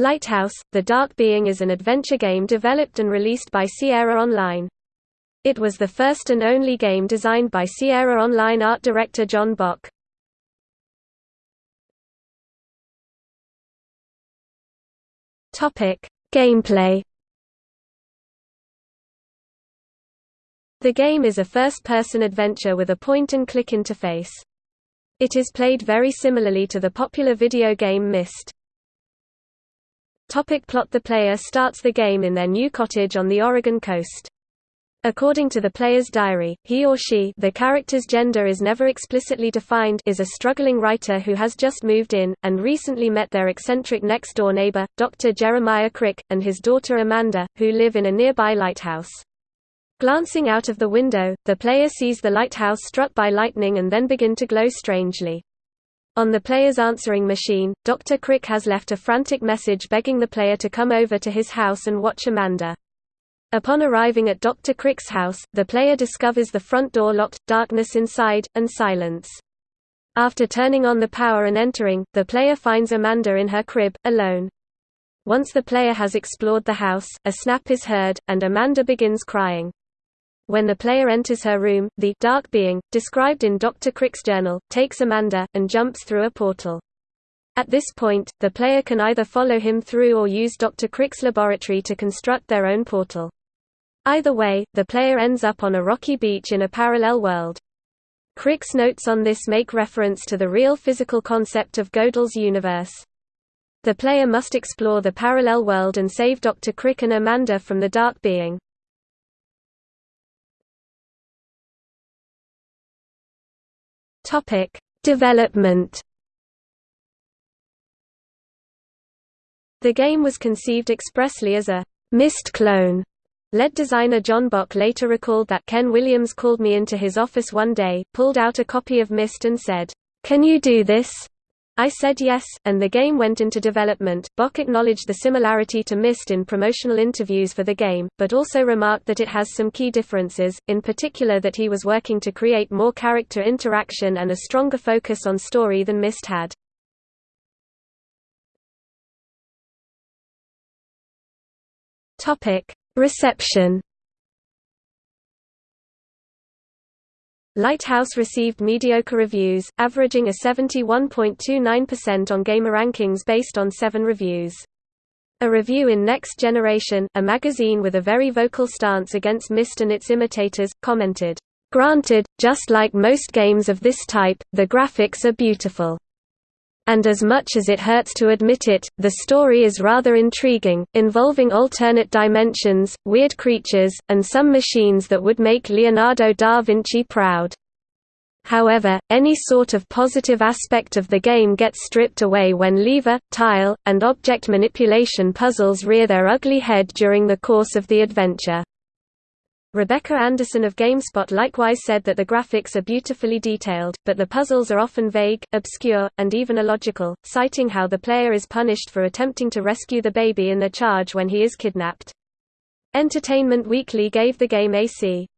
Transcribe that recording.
Lighthouse, The Dark Being is an adventure game developed and released by Sierra Online. It was the first and only game designed by Sierra Online art director John Bock. Gameplay. The game is a first-person adventure with a point-and-click interface. It is played very similarly to the popular video game Myst. Topic plot The player starts the game in their new cottage on the Oregon coast. According to the player's diary, he or she the character's gender is never explicitly defined is a struggling writer who has just moved in, and recently met their eccentric next-door neighbor, Dr. Jeremiah Crick, and his daughter Amanda, who live in a nearby lighthouse. Glancing out of the window, the player sees the lighthouse struck by lightning and then begin to glow strangely. On the player's answering machine, Dr. Crick has left a frantic message begging the player to come over to his house and watch Amanda. Upon arriving at Dr. Crick's house, the player discovers the front door locked, darkness inside, and silence. After turning on the power and entering, the player finds Amanda in her crib, alone. Once the player has explored the house, a snap is heard, and Amanda begins crying. When the player enters her room, the dark being, described in Dr. Crick's journal, takes Amanda, and jumps through a portal. At this point, the player can either follow him through or use Dr. Crick's laboratory to construct their own portal. Either way, the player ends up on a rocky beach in a parallel world. Crick's notes on this make reference to the real physical concept of Gödel's universe. The player must explore the parallel world and save Dr. Crick and Amanda from the Dark Being. Topic: Development. The game was conceived expressly as a Myst clone Lead designer John Bock later recalled that Ken Williams called me into his office one day, pulled out a copy of Myst and said, "'Can you do this?' I said yes, and the game went into development. Bock acknowledged the similarity to Myst in promotional interviews for the game, but also remarked that it has some key differences, in particular that he was working to create more character interaction and a stronger focus on story than Myst had. Reception Lighthouse received mediocre reviews, averaging a 71.29% on GameRankings based on seven reviews. A review in Next Generation, a magazine with a very vocal stance against Myst and its imitators, commented, "...granted, just like most games of this type, the graphics are beautiful." And as much as it hurts to admit it, the story is rather intriguing, involving alternate dimensions, weird creatures, and some machines that would make Leonardo da Vinci proud. However, any sort of positive aspect of the game gets stripped away when lever, tile, and object manipulation puzzles rear their ugly head during the course of the adventure. Rebecca Anderson of GameSpot likewise said that the graphics are beautifully detailed, but the puzzles are often vague, obscure, and even illogical, citing how the player is punished for attempting to rescue the baby in the charge when he is kidnapped. Entertainment Weekly gave the game a C.